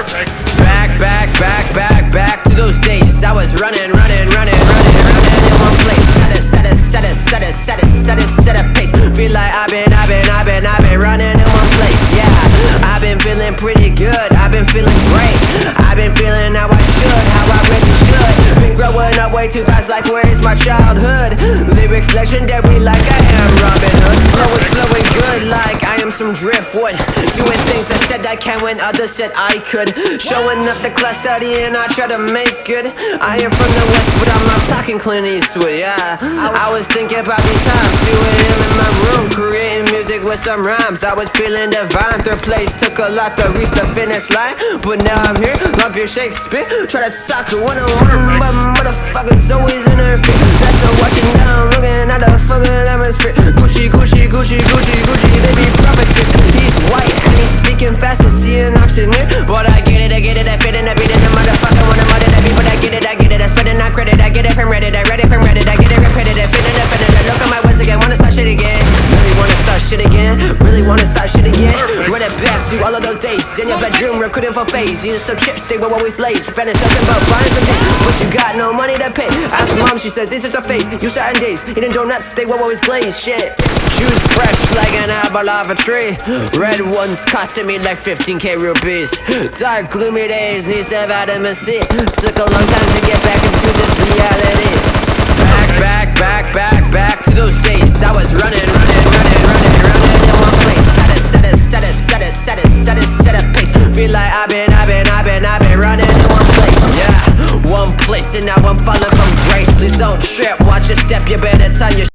Perfect. Back, back, back, back, back to those days. I was running, running, running, running, running in one place. Set it, set it, set it, set it, set it, set it, set a pace. Feel like I've been, I've been, I've been, I've been running in one place. Yeah, I've been feeling pretty good. I've been feeling great. I've been feeling how I should, how I really should. Been growing up way too fast, like where is my childhood? Lyrics legendary, like I some driftwood. Doing things I said I can when others said I could. Showing up the class studying, I try to make good. I am from the west, but I'm not talking Clint Eastwood. Yeah, I was thinking about these times, doing him in my room, creating music with some rhymes. I was feeling divine. Third place took a lot to reach the finish line, but now I'm here. Love your Shakespeare, try to talk one on one, but motherfuckers always in feet. That's the watching see an auctioneer. But I get it, I get it, I fit in, I beat in the motherfucker out of that beat. But I get it, I get it, I spit it, not credit. I get it from Reddit, I read it from Reddit, I get it repetitive, fit it, fit it. Look at my words again, wanna start shit again. Really wanna start shit again, really wanna start shit again. Run it back to all of those days in your bedroom, recruiting for phase. Eating some chips, they were always late. Fantasizing about buying some things, but you got no money to pay. Ask mom, she says this is her face. You certain days, eating donuts, they were always glazed. Shit, shoes fresh like an apple off a tree. Red ones costing me like 15k rupees. Dark gloomy days, need some vitamin C. Took a long time to get back into this reality. Back, back, back, back, back to those days. I was running, running, running, running, running in one place. Set it, set it, set it, set it, set it, set it, set a pace. Feel like I've been, I've been, I've been, I've been running in one place. Yeah, one place, and now I'm falling from grace. Please don't trip, watch your step. You better tell your